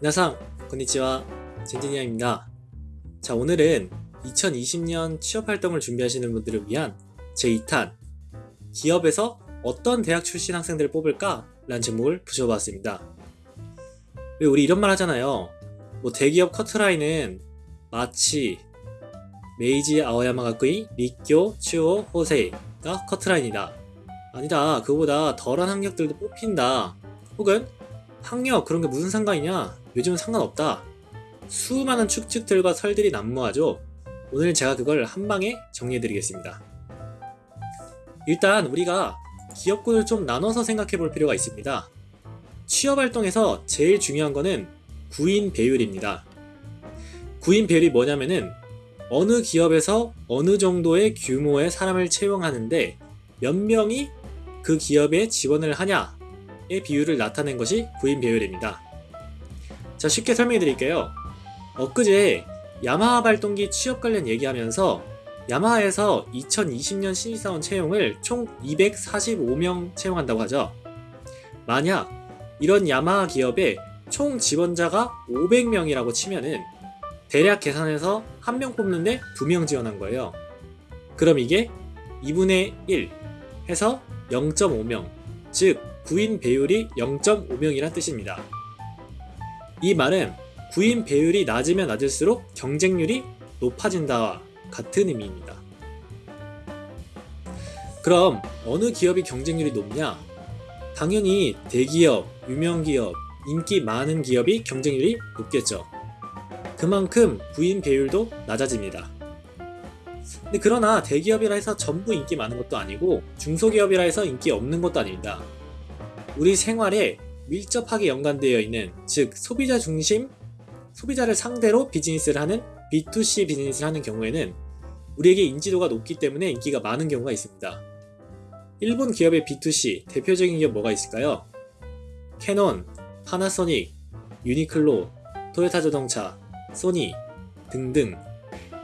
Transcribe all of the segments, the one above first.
皆さん, konnichiwa. 젠지니아입니다. 자, 오늘은 2020년 취업활동을 준비하시는 분들을 위한 제2탄 기업에서 어떤 대학 출신 학생들을 뽑을까? 라는 제목을 붙여봤습니다. 왜 우리 이런 말 하잖아요. 뭐 대기업 커트라인은 마치 메이지 아오야마가쿠이, 리쿄, 츄오, 호세이가 커트라인이다. 아니다. 그거보다 덜한 학력들도 뽑힌다. 혹은 학력 그런 게 무슨 상관이냐? 요즘은 상관없다. 수많은 추측들과 설들이 난무하죠. 오늘 제가 그걸 한 방에 정리해드리겠습니다. 일단 우리가 기업군을 좀 나눠서 생각해 볼 필요가 있습니다. 취업 활동에서 제일 중요한 거는 구인 배율입니다. 구인 배율이 뭐냐면은 어느 기업에서 어느 정도의 규모의 사람을 채용하는데 몇 명이 그 기업에 지원을 하냐의 비율을 나타낸 것이 구인 배율입니다. 자 쉽게 설명해 드릴게요. 엊그제 야마하 발동기 취업 관련 얘기하면서 야마하에서 2020년 신입사원 채용을 총 245명 채용한다고 하죠. 만약 이런 야마하 기업에 총 지원자가 500명이라고 치면은 대략 계산해서 한 명 뽑는데 2명 지원한 거예요. 그럼 이게 2분의 1 해서 0.5명, 즉 구인 배율이 0.5명이란 뜻입니다. 이 말은 구인 배율이 낮으면 낮을수록 경쟁률이 높아진다와 같은 의미입니다. 그럼 어느 기업이 경쟁률이 높냐? 당연히 대기업, 유명기업, 인기 많은 기업이 경쟁률이 높겠죠. 그만큼 구인 배율도 낮아집니다. 근데 그러나 대기업이라 해서 전부 인기 많은 것도 아니고 중소기업이라 해서 인기 없는 것도 아닙니다. 우리 생활에 밀접하게 연관되어 있는 즉 소비자 중심 소비자를 상대로 비즈니스를 하는 B2C 비즈니스를 하는 경우에는 우리에게 인지도가 높기 때문에 인기가 많은 경우가 있습니다. 일본 기업의 B2C 대표적인 기업 뭐가 있을까요? 캐논, 파나소닉, 유니클로, 토요타 자동차, 소니 등등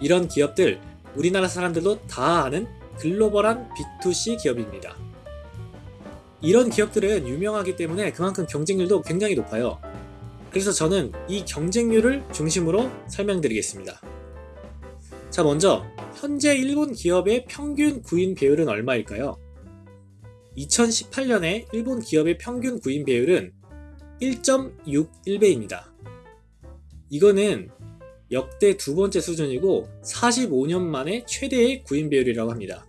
이런 기업들 우리나라 사람들도 다 아는 글로벌한 B2C 기업입니다. 이런 기업들은 유명하기 때문에 그만큼 경쟁률도 굉장히 높아요. 그래서 저는 이 경쟁률을 중심으로 설명드리겠습니다. 자 먼저 현재 일본 기업의 평균 구인 배율은 얼마일까요? 2018년에 일본 기업의 평균 구인 배율은 1.61배입니다. 이거는 역대 두 번째 수준이고 45년 만에 최대의 구인 배율이라고 합니다.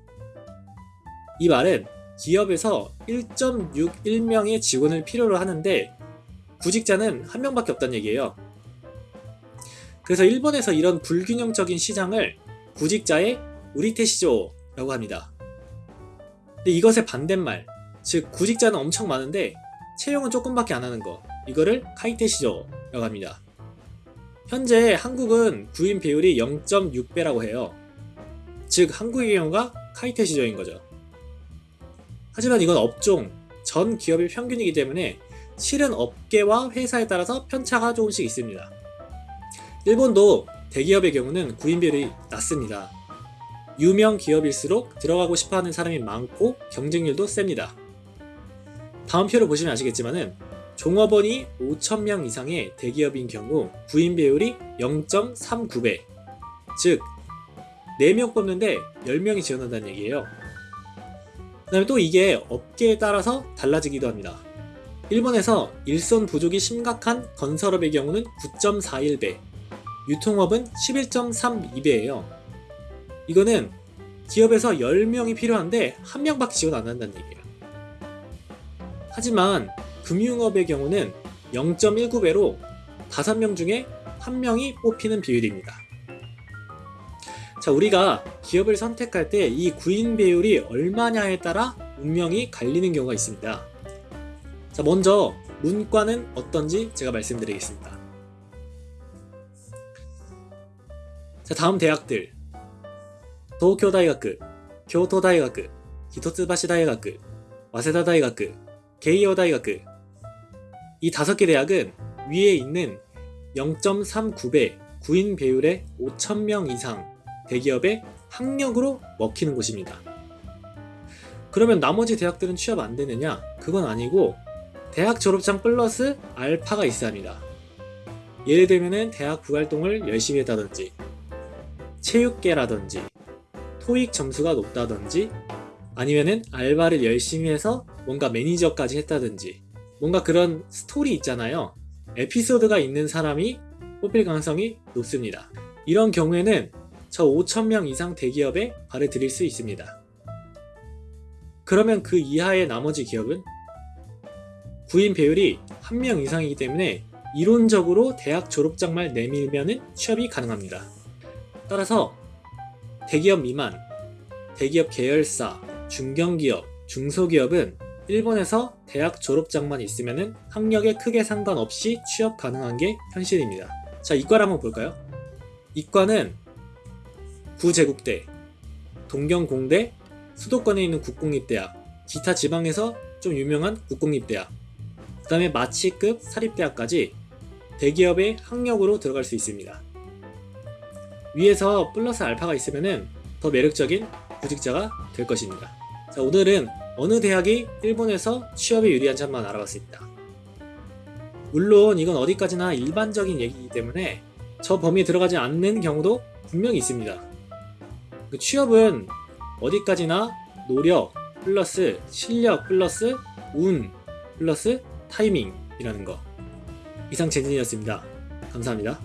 이 말은 기업에서 1.61명의 직원을 필요로 하는데 구직자는 한 명밖에 없다는 얘기예요. 그래서 일본에서 이런 불균형적인 시장을 구직자의 우리테시조라고 합니다. 근데 이것의 반대말, 즉 구직자는 엄청 많은데 채용은 조금밖에 안 하는 거, 이거를 카이테시조라고 합니다. 현재 한국은 구인 비율이 0.6배라고 해요. 즉 한국의 경우가 카이테시조인 거죠. 하지만 이건 업종, 전 기업의 평균이기 때문에 실은 업계와 회사에 따라서 편차가 조금씩 있습니다. 일본도 대기업의 경우는 구인 비율이 낮습니다. 유명 기업일수록 들어가고 싶어하는 사람이 많고 경쟁률도 셉니다. 다음 표를 보시면 아시겠지만 은 종업원이 5천명 이상의 대기업인 경우 구인 비율이 0.39배 즉 4명 뽑는데 10명이 지원한다는 얘기예요. 그 다음에 또 이게 업계에 따라서 달라지기도 합니다. 일본에서 일손 부족이 심각한 건설업의 경우는 9.41배, 유통업은 11.32배예요. 이거는 기업에서 10명이 필요한데 한 명밖에 지원 안 한다는 얘기예요. 하지만 금융업의 경우는 0.19배로 5명 중에 1명이 뽑히는 비율입니다. 자, 우리가 기업을 선택할 때 이 구인 배율이 얼마냐에 따라 운명이 갈리는 경우가 있습니다. 자, 먼저 문과는 어떤지 제가 말씀드리겠습니다. 자, 다음 대학들. 東京大学, 京都大学, 一橋大学, 早稲田大学, 慶應大学. 이 다섯 개 대학은 위에 있는 0.39배 구인 배율의 5,000명 이상 대기업의 학력으로 먹히는 곳입니다. 그러면 나머지 대학들은 취업 안 되느냐? 그건 아니고 대학 졸업장 플러스 알파가 있어야 합니다. 예를 들면은 대학 부활동을 열심히 했다든지 체육계라든지 토익 점수가 높다든지 아니면은 알바를 열심히 해서 뭔가 매니저까지 했다든지 뭔가 그런 스토리 있잖아요. 에피소드가 있는 사람이 뽑힐 가능성이 높습니다. 이런 경우에는 저 5,000명 이상 대기업에 들일 수 있습니다. 그러면 그 이하의 나머지 기업은 구인 배율이 1명 이상이기 때문에 이론적으로 대학 졸업장만 내밀면 취업이 가능합니다. 따라서 대기업 미만, 대기업 계열사, 중견기업, 중소기업은 일본에서 대학 졸업장만 있으면 학력에 크게 상관없이 취업 가능한 게 현실입니다. 자, 이과를 한번 볼까요? 이과는 구제국대, 동경공대, 수도권에 있는 국공립대학, 기타 지방에서 좀 유명한 국공립대학, 그 다음에 마치급 사립대학까지 대기업의 학력으로 들어갈 수 있습니다. 위에서 플러스 알파가 있으면 더 매력적인 구직자가 될 것입니다. 자, 오늘은 어느 대학이 일본에서 취업에 유리한지 한번 알아봤습니다. 물론 이건 어디까지나 일반적인 얘기이기 때문에 저 범위에 들어가지 않는 경우도 분명히 있습니다. 그 취업은 어디까지나 노력 플러스 실력 플러스 운 플러스 타이밍이라는 거. 이상 젠진이었습니다. 감사합니다.